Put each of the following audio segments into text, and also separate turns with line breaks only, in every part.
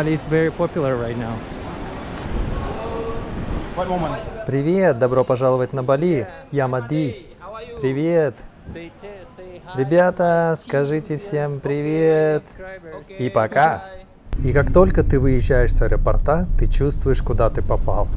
Bali is very popular right now.
Привет, добро пожаловать на Бали. Я Мади. Привет. Ребята, скажите всем привет. И пока. И как только ты выезжаешь с аэропорта, ты чувствуешь, куда ты попал.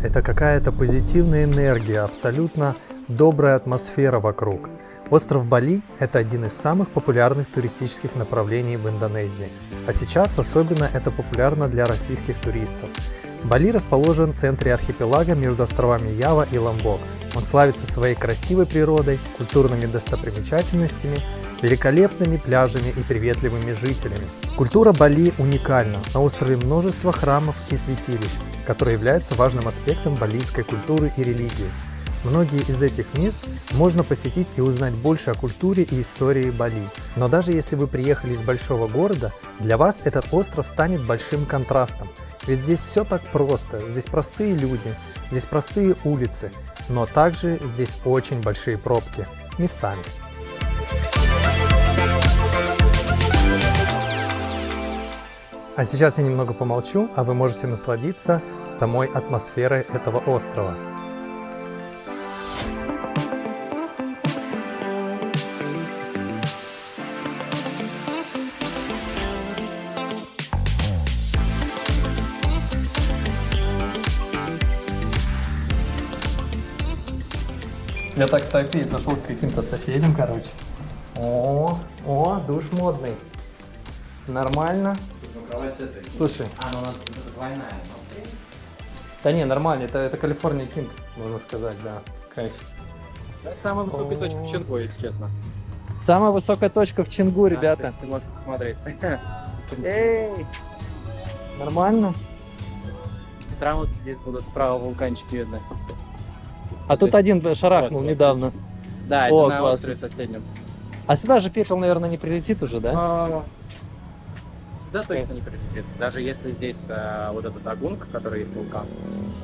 Это какая-то позитивная энергия, абсолютно добрая атмосфера вокруг. Остров Бали – это один из самых популярных туристических направлений в Индонезии. А сейчас особенно это популярно для российских туристов. Бали расположен в центре архипелага между островами Ява и Ламбок. Он славится своей красивой природой, культурными достопримечательностями, великолепными пляжами и приветливыми жителями. Культура Бали уникальна. На острове множество храмов и святилищ, которые являются важным аспектом балийской культуры и религии. Многие из этих мест можно посетить и узнать больше о культуре и истории Бали. Но даже если вы приехали из большого города, для вас этот остров станет большим контрастом. Ведь здесь все так просто, здесь простые люди, здесь простые улицы, но также здесь очень большие пробки местами. А сейчас я немного помолчу, а вы можете насладиться самой атмосферой этого острова. Я так, кстати, зашел к каким-то соседям, короче. О, о, душ модный. Нормально. Слушай.
А, ну она двойная.
Да не, нормально, это, это Калифорния Кинг, можно сказать, да. Кайф.
Это самая высокая точка в Ченгу, если честно.
Самая высокая точка в Чингу, ребята.
Ты можешь посмотреть.
Эй! Нормально?
Прямо вот здесь будут справа вулканчики видны.
А тут один шарахнул
Вот, вот.
недавно.
Да, это
О,
на
классно.
острове соседнем.
А сюда же пепел, наверное, не прилетит уже, да?
А, Да, точно не прилетит. Даже если здесь э, вот этот агунг, который есть вулкан.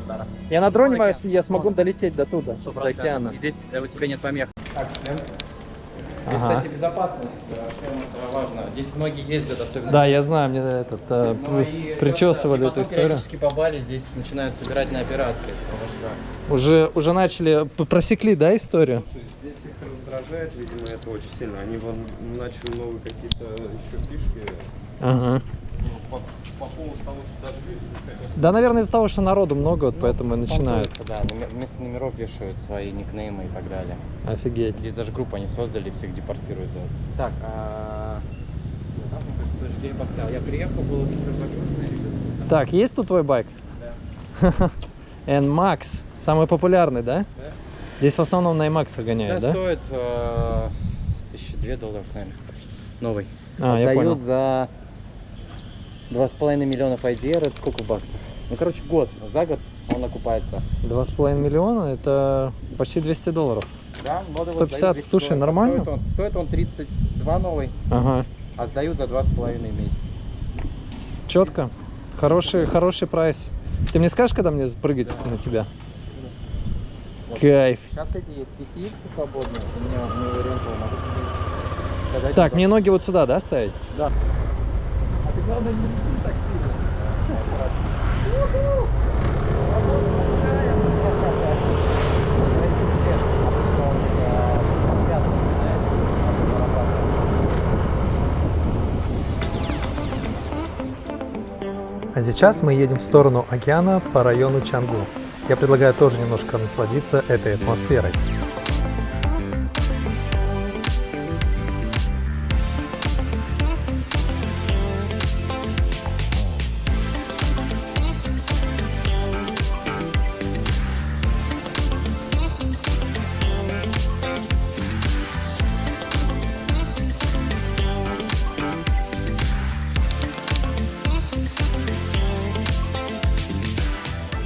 да.
Я на дроне, я смогу долететь до туда,
Сто
до
процентов.
океана.
И здесь э, у тебя нет помех. Так, шлем.
Ага.
кстати, безопасность. э, шлем это важно. Здесь многие ездят, особенно.
Да, я знаю, мне этот э,
Ну и
причесывали
просто-
эту
и потом
историю.
периодически по Бали здесь начинают собирать на операции. Что
Уже, уже начали, просекли, да, историю?
Слушай, здесь их раздражает, видимо, это очень сильно. Они вон начали новые какие-то еще фишки.
Ага.
Ну, По, по поводу того, что дожди, хотят
Да, наверное, из-за того, что народу много, вот поэтому и начинают.
Да, вместо номеров вешают свои никнеймы и так далее.
Офигеть.
Здесь даже группу они создали, всех депортируют за это. Так, а... Дождей поставил. Я приехал, было супер.
Так, есть тут твой байк?
Да.
N-Max. Самый популярный, да?
Да.
Здесь в основном на NMAX
Да,
гоняют, да?
стоит э, тысячи две долларов, наверное. Новый.
А, я понял.
Сдают за два с половиной миллионов IDR, это сколько баксов? Ну, короче, год. За год он окупается.
Два с половиной миллиона, это почти 200 долларов.
Да, вот его
150,
сдают 200
слушай,
долларов.
нормально?
Стоит он, стоит он 32 новый,
Ага.
а сдают за два с половиной месяца.
Четко. Хороший, хороший прайс. Ты мне скажешь, когда мне прыгать на тебя?
Вот.
Кайф.
Сейчас эти есть PCX свободные, у меня у него рентал могу сказать,
Так, мне ноги вот сюда, да, ставить?
Да.
А сейчас мы едем в сторону океана по району Чангу. Я предлагаю тоже немножко насладиться этой атмосферой.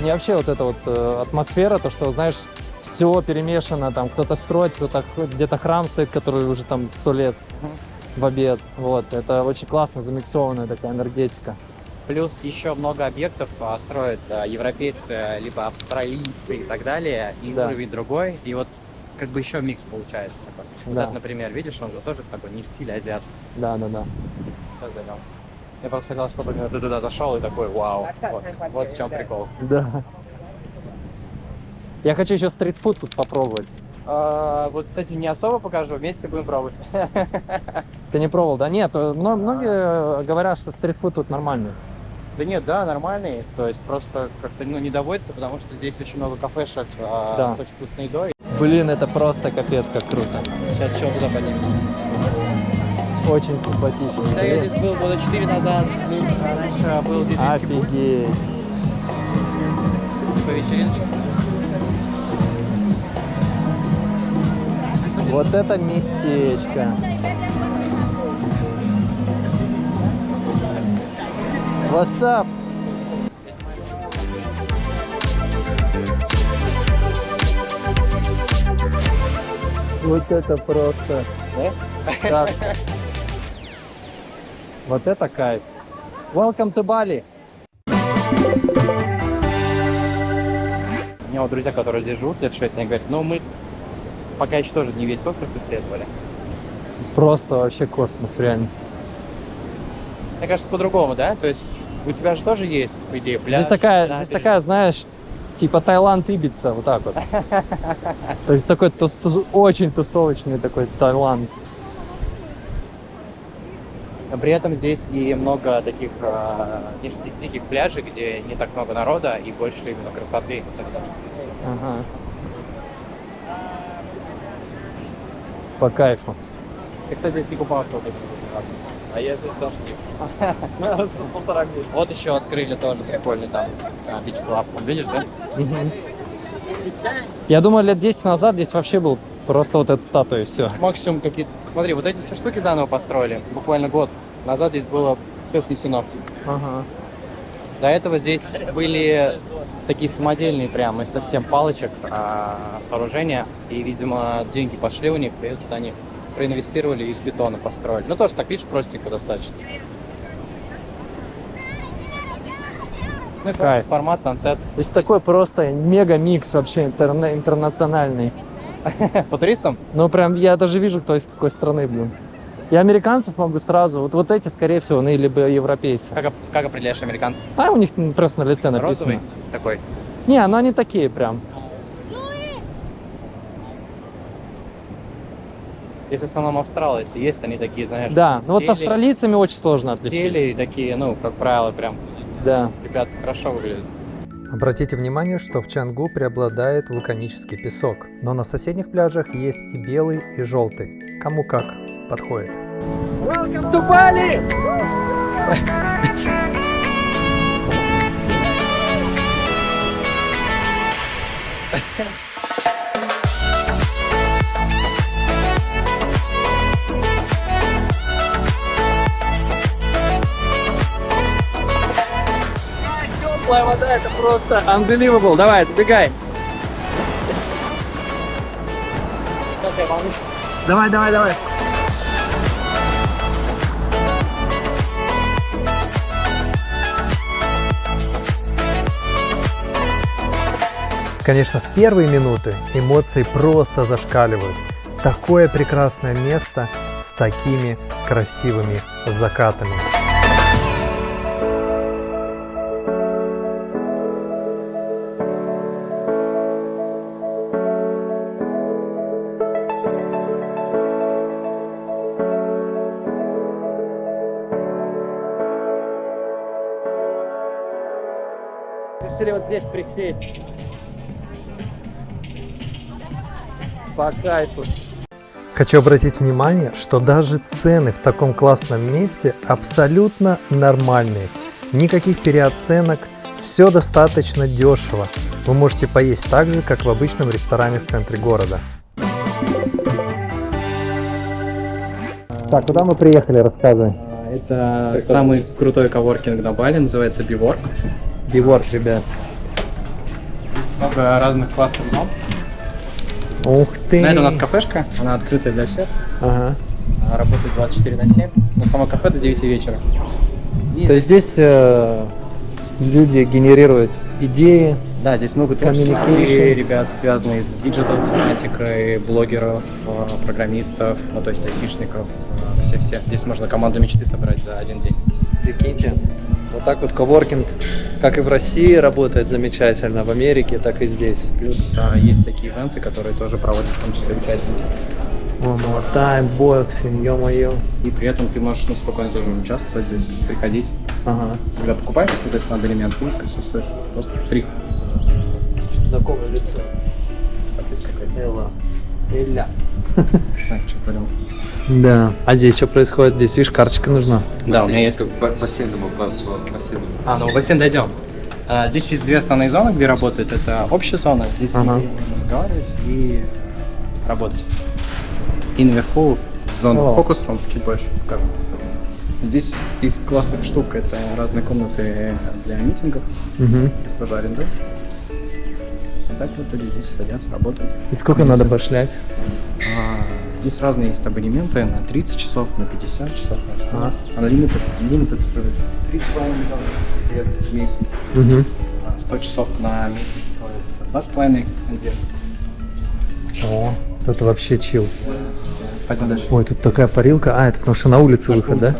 Мне вообще вот эта вот э, атмосфера, то, что, знаешь, все перемешано, там кто-то строит, кто-то где-то храм стоит, который уже там сто лет в обед. Вот, это очень классно замиксованная такая энергетика.
Плюс еще много объектов а, строят а, европейцы, либо австралийцы и так далее, и
Да.
уровень другой, и вот как бы еще микс получается такой. Вот
Да.
это, например, видишь, он же тоже такой не в стиле азиатский.
Да, да, да.
Дойдем. Я просто хотел, чтобы ты туда зашел и такой, вау. Вот, вот в чем прикол.
Да. Я хочу еще стритфуд тут попробовать.
А, вот, кстати, не особо покажу, вместе будем пробовать.
Ты не пробовал, да? Нет, э, мно- многие говорят, что стритфуд тут нормальный.
Да нет, да, нормальный. То есть просто как-то ну, не доводится, потому что здесь очень много кафешек а,
Да.
с очень вкусной едой.
Блин, это просто капец как круто.
Сейчас еще туда поднимем.
Очень симпатично.
Да, я здесь был года 4 назад. А, раньше был пульт
Офигеть.
по вечериночке.
Вот это местечко. What's up? Вот это просто. Да? Вот это кайф. Welcome to Bali.
У меня вот друзья, которые здесь живут лет 6, они говорят, ну мы пока еще тоже не весь остров исследовали.
Просто вообще космос, реально.
Мне кажется, по-другому, да? То есть у тебя же тоже есть, по идее, пляж.
здесь такая, здесь такая, знаешь, типа Таиланд Ибица, вот так вот. То есть такой тус- тус- очень тусовочный такой Таиланд.
Но при этом здесь и много таких э, диких, пляжей, где не так много народа и больше именно красоты.
Ага. По кайфу.
Ты, кстати, здесь не купался вот этим раз. А я здесь тоже не полтора месяца. Вот еще открыли тоже прикольный там бич клаб. Видишь, да?
Я думаю, лет 10 назад здесь вообще был просто вот эта статуя и все.
Максимум какие-то... Смотри, вот эти все штуки заново построили. Буквально год назад здесь было все снесено.
Ага.
До этого здесь были такие самодельные прямо из совсем палочек а, сооружения. И, видимо, деньги пошли у них, и тут они проинвестировали и из бетона построили. Ну, тоже так, видишь, простенько достаточно. Ну, и
Кайф.
формат Sunset.
Здесь такой просто мега-микс вообще интерна- интернациональный.
По туристам?
Ну прям я даже вижу, кто из какой страны, блин. И американцев могу сразу. Вот, вот эти, скорее всего, ну, либо европейцы.
Как, как определяешь американцев?
А у них просто на лице написано.
Розовый такой.
Не, ну они такие прям.
Здесь в основном австралы, если есть, они такие, знаешь,
Да, ну вот с австралийцами очень сложно отличить.
теле и такие, ну, как правило, прям,
Да.
ребят, хорошо выглядят.
Обратите внимание, что в Чангу преобладает вулканический песок, но на соседних пляжах есть и белый, и желтый. Кому как подходит.
Welcome to Bali! Теплая вода, это просто unbelievable. Давай, забегай. Давай, давай, давай.
Конечно, в первые минуты эмоции просто зашкаливают. Такое прекрасное место с такими красивыми закатами.
Решили вот здесь присесть. По кайфу.
Хочу обратить внимание, что даже цены в таком классном месте абсолютно нормальные. Никаких переоценок, все достаточно дешево. Вы можете поесть так же, как в обычном ресторане в центре города.
Так, куда мы приехали, рассказывай.
А, Это самый крутой коворкинг на Бали, называется Биворк.
Биворк, ребят.
Есть много разных классных зон.
Ух ты.
На это у нас кафешка, она открытая для всех.
Ага.
Она работает 24 на 7, но само кафе до 9 вечера. И
То есть здесь э, люди генерируют идеи.
Да, здесь много творческих
Communication.
ребят, связанные с digital тематикой, блогеров, э, программистов, ну то есть айтишников, э, все-все. Здесь можно команду мечты собрать за один день.
Прикиньте, вот так вот коворкинг, как и в России работает замечательно, в Америке, так и здесь.
Плюс а, есть такие ивенты, которые тоже проводят в том числе участники.
One more time, боксинг, ё-моё.
И при этом ты можешь ну, спокойно тоже участвовать здесь, приходить.
Ага.
Когда покупаешь, соответственно, абонемент, ты присутствуешь. Просто фри.
Знакомое лицо. Элла. Эля.
Так, что понял.
Да. А здесь что происходит? Здесь, видишь, карточка нужна.
Да, у меня есть
Бассейном, бассейном.
А, ну в бассейн дойдем. А, здесь есть две основные зоны, где работает. Это общая зона, здесь
Ага.
можно разговаривать и работать. И наверху зона
О.
фокус рум чуть больше. покажу. Здесь из классных штук это разные комнаты для митингов.
Угу.
Здесь тоже арендуешь. А так вот люди здесь садятся, работают.
И сколько надо пошлять?
А, здесь разные есть абонементы на 30 часов, на 50 часов, на 100.
Ага.
А на лимитед стоит 3,5 миллиона где в месяц.
Угу.
А 100 часов на месяц стоит 2,5 где.
О, это вообще чил.
Пойдем дальше.
Ой, тут такая парилка. А, это потому что на улице выход, да?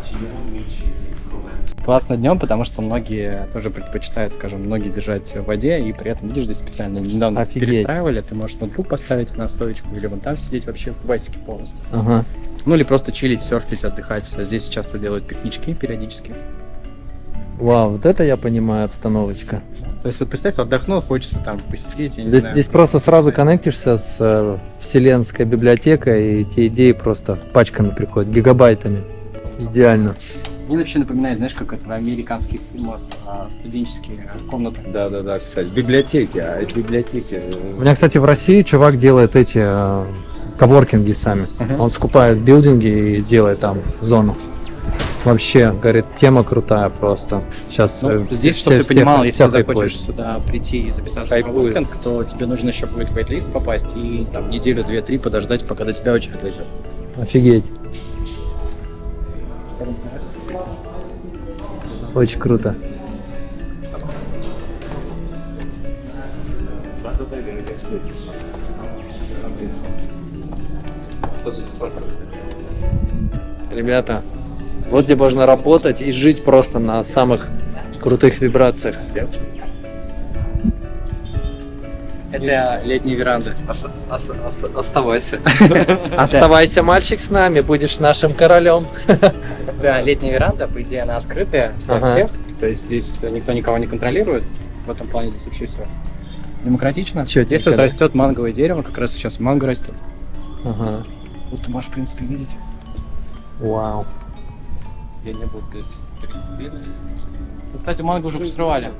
Классно днем, потому что многие тоже предпочитают, скажем, многие держать в воде, и при этом, видишь, здесь специально недавно
Офигеть.
перестраивали, ты можешь ноутбук поставить на стоечку, или вон там сидеть вообще в басике полностью.
Ага.
Ну или просто чилить, серфить, отдыхать. Здесь часто делают пикнички периодически.
Вау, вот это я понимаю обстановочка.
То есть вот представь, отдохнул, хочется там посидеть, я не
Здесь,
знаю.
здесь просто сразу коннектишься с э, вселенской библиотекой, и те идеи просто пачками приходят, гигабайтами. Идеально.
Мне вообще напоминает, знаешь, как это в американских фильмах студенческие комнаты.
Да, да, да, кстати. Библиотеки, а это библиотеки.
У меня, кстати, в России чувак делает эти э, коворкинги сами. Он скупает билдинги и делает там зону. Вообще, говорит, тема крутая просто. Сейчас
Ну, здесь, чтобы ты понимал, если захочешь сюда прийти и записаться в
Хайпует.
коворкинг, то тебе нужно еще будет в вейт-лист попасть и там неделю, две, три подождать, пока до тебя очередь дойдет.
Офигеть. Очень круто. Ребята, вот где можно работать и жить просто на самых крутых вибрациях.
Это летняя веранда.
Оставайся.
Оставайся, мальчик, с нами, будешь нашим королем.
Да, летняя веранда, по идее, она открытая для
Ага.
всех. То есть здесь никто никого не контролирует. В этом плане здесь вообще все демократично.
Чётенько,
Здесь вот растет манговое дерево, как раз сейчас манго растет.
Ага.
Вот ты можешь, в принципе, видеть.
Вау.
Я не был здесь три недели.
Ну, Кстати, манго уже посрывали.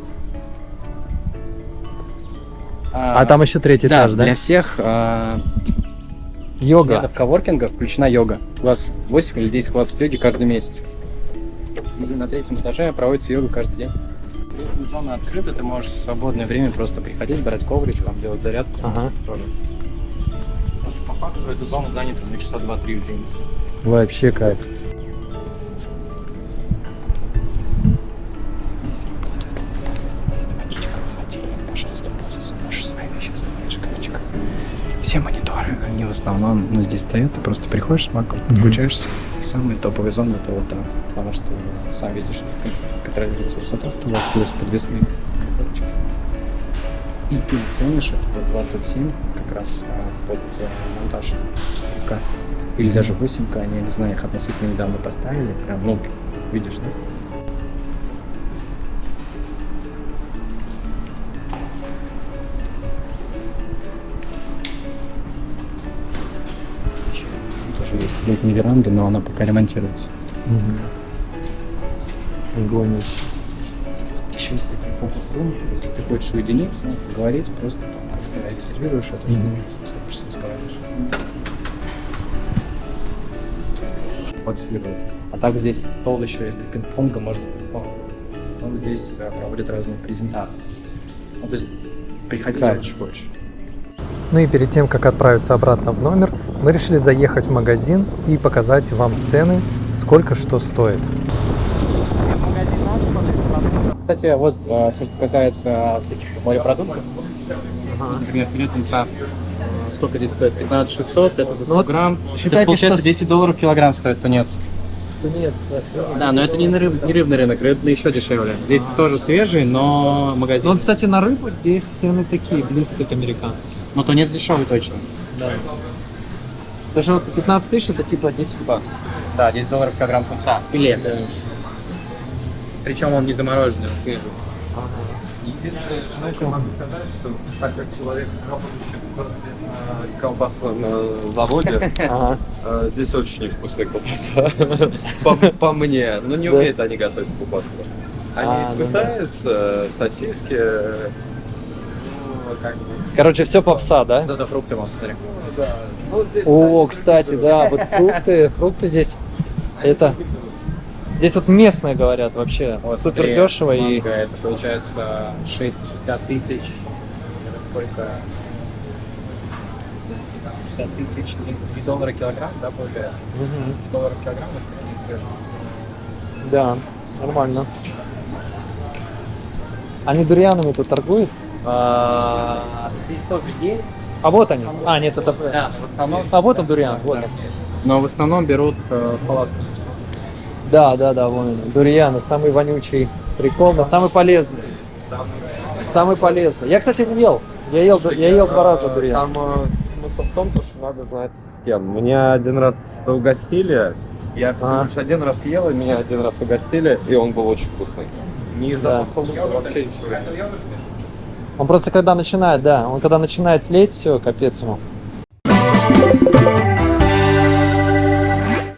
А там еще третий
да,
этаж, да?
для всех а,
Йога.
членов коворкинга включена йога. Класс 8 или 10 классов йоги каждый месяц. И на третьем этаже проводится йога каждый день. Зона открыта, ты можешь в свободное время просто приходить, брать коврик, там делать зарядку.
Ага.
По факту эта зона занята на часа 2-3 в день.
Вообще кайф.
Основном, ну, здесь стоят, ты просто приходишь с маком, включаешься. И самые топовые зоны это вот там, потому что, сам видишь, контролируется высота стола, плюс подвесные мониторчики. И ты ценишь это вот 27 как раз а, под э, монтаж 4К. Или даже 8К, они, я не знаю, их относительно недавно поставили, прям, ну, видишь, да? Летняя веранда, но она пока ремонтируется.
Огонь.
Еще есть такие фокус-рум, если ты хочешь уединиться, поговорить, просто там как-то регистрируешь это,
Мгм.
садишься, разговариваешь. Фокусирует. А так здесь стол еще есть для пинг-понга, можно пинг-понг. Потом здесь э, проводят разные презентации. Ну, то есть приходи, хочешь.
Ну и перед тем, как отправиться обратно в номер, мы решили заехать в магазин и показать вам цены, сколько что стоит.
Кстати, вот э, все, что касается всяких морепродуктов, например, филе тунца, э, сколько здесь стоит? 15 600, это за 100
Ну вот
грамм.
считайте,
есть, получается,
что-
10 долларов килограмм стоит тунец.
Тунец.
Да, но это не, на рыб- не рыбный рынок, рыбный еще дешевле. Здесь тоже свежий, но
Ну,
магазин.
вот, кстати, на рыбу здесь цены такие, близко к американским.
Но тунец дешевый точно.
Да. Даже вот 15 тысяч это типа 10 баксов.
Да, 10 долларов килограмм тунца. Филе. Причем он не замороженный, он свежий.
Единственное, что я могу сказать, что так как человек, работающий 20 лет на колбасном э, заводе,
Ага.
э, здесь очень невкусная колбаса. По, по мне. Ну не
Да.
умеют они готовить колбасу. Они
А, ну да.
пытаются, э, сосиски, э, ну, как бы...
Короче, все попса, да?
Вот это фрукты вам смотри.
Да. Ну, здесь
О, кстати, да, вот фрукты, фрукты здесь, это, здесь вот местные говорят вообще,
Вот,
супер
смотри,
дешево и,
Это получается 6-60 тысяч. Это сколько? 60 тысяч, 33 доллара килограмм, да, получается?
Мгм.
3 доллара килограмм, это такие свежие.
да, нормально. Они дурьянами тут торгуют?
А, Здесь тоже есть.
А вот они. А, нет, это...
Да, в основном.
А вот он дуриан, вот.
Но в основном берут э, палатку.
Да, да, да, вон они. Дурьяны, самый вонючий прикол, но самый полезный. Самый полезный. Я, кстати, не ел. Я ел, я ел два раза дуриан.
Там э, смысл в том, то, что надо знать с кем. Меня один раз угостили, я
А.
лишь один раз ел, и меня один раз угостили, и он был очень вкусный. Не
Да.
запах лука, вообще ничего.
Он просто когда начинает, да, он когда начинает тлеть, все, капец ему.